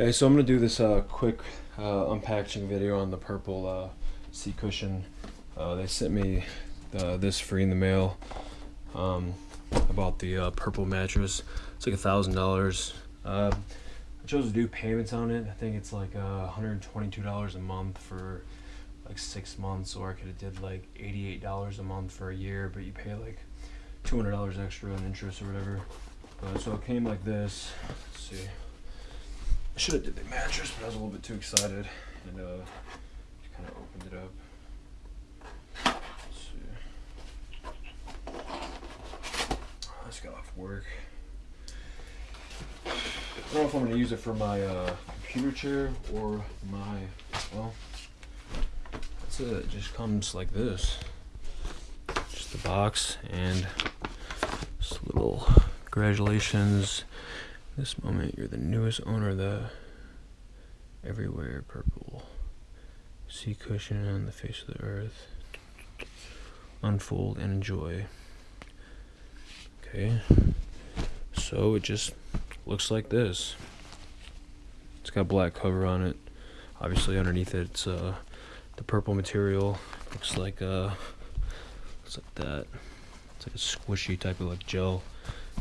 Hey, so I'm gonna do this uh, quick uh, unpackaging video on the purple uh, seat cushion. Uh, they sent me this free in the mail um, about the uh, purple mattress. It's like a thousand dollars. Uh, I chose to do payments on it. I think it's like uh, $122 a month for like six months, or I could have did like $88 a month for a year, but you pay like $200 extra in interest or whatever. So it came like this. Let's see. Should have did the mattress, but I was a little bit too excited and uh, just kind of opened it up. I just got off work. I don't know if I'm gonna use it for my uh, computer chair or my well. That's it. It just comes like this. Just the box and this little congratulations this moment, you're the newest owner of the everywhere purple seat cushion on the face of the earth. Unfold and enjoy. Okay, so it just looks like this. It's got black cover on it. Obviously, underneath it, it's uh, the purple material. Looks like uh, looks like that. It's like a squishy type of like gel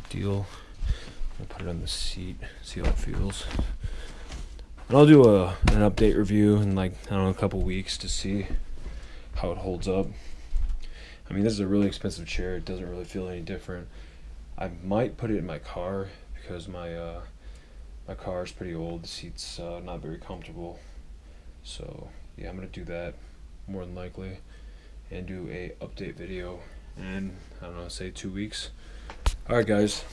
deal. I'll put it on the seat, see how it feels. And I'll do a an update review in like I don't know a couple weeks to see how it holds up. I mean, this is a really expensive chair. It doesn't really feel any different. I might put it in my car because my uh, my car is pretty old. The seat's uh, not very comfortable. So yeah, I'm gonna do that more than likely, and do a update video in I don't know, say two weeks. All right, guys.